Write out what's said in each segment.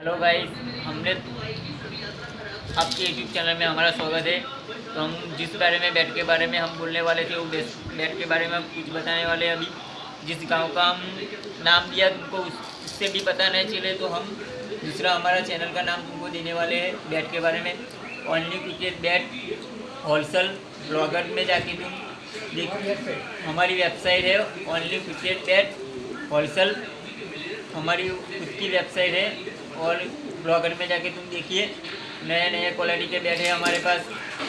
Hello guys हमने आपके YouTube channel में हमारा स्वागत है। तो हम जिस बारे में बैट के बारे में हम बोलने वाले थे वो बैट के बारे में हम कुछ बताने वाले अभी। जिस गांव का हम नाम दिया तुमको उससे भी पता नहीं चले तो हम दूसरा हमारा चैनल का नाम तुमको देने वाले हैं बैट के बारे में। Only cricket bat wholesale blogger में जाके तुम देखिए हमारी वेबसाइट है ओनली क्रिकेट बैट होलसेल हमारी खुद की वेबसाइट है और ब्लॉगर में जाके तुम देखिए। नए नए क्वालिटी के बैग है हमारे पास।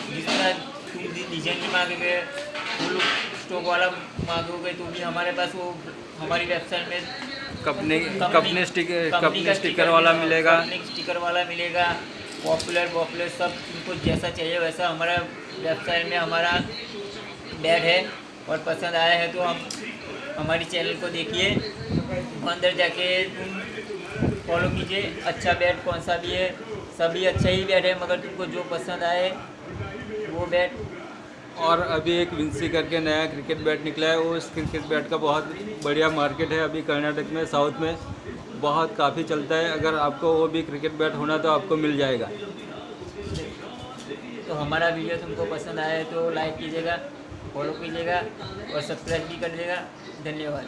जितना तुम डिजाइन भी मांगोगे फुल स्टॉक वाला मांगोगे तो भी हमारे पास वो हमारी वेबसाइट में company company sticker company sticker वाला मिलेगा। कंपनी स्टिकर वाला मिलेगा पॉपुलर पॉपुलर सब तुमको जैसा चाहिए वैसा हमारा वेबसाइट में हमारा बैग है। और पसंद आया है तो हम हमारी चैनल को देखिए। अंदर जाके तुम फॉलो कीजिए अच्छा बैट कौन सा भी है सभी अच्छा ही बैट है मगर तुमको जो पसंद आए वो बैट। और अभी एक विंसी करके नया क्रिकेट बैट निकला है वो इस क्रिकेट बैट का बहुत बढ़िया मार्केट है अभी कर्नाटक में साउथ में। बहुत काफ़ी चलता है अगर आपको वो भी क्रिकेट बैट होना तो आपको मिल जाएगा। तो हमारा वीडियो तुमको पसंद आया तो लाइक कीजिएगा फॉलो कीजिएगा और सब्सक्राइब भी कर दीजिएगा धन्यवाद।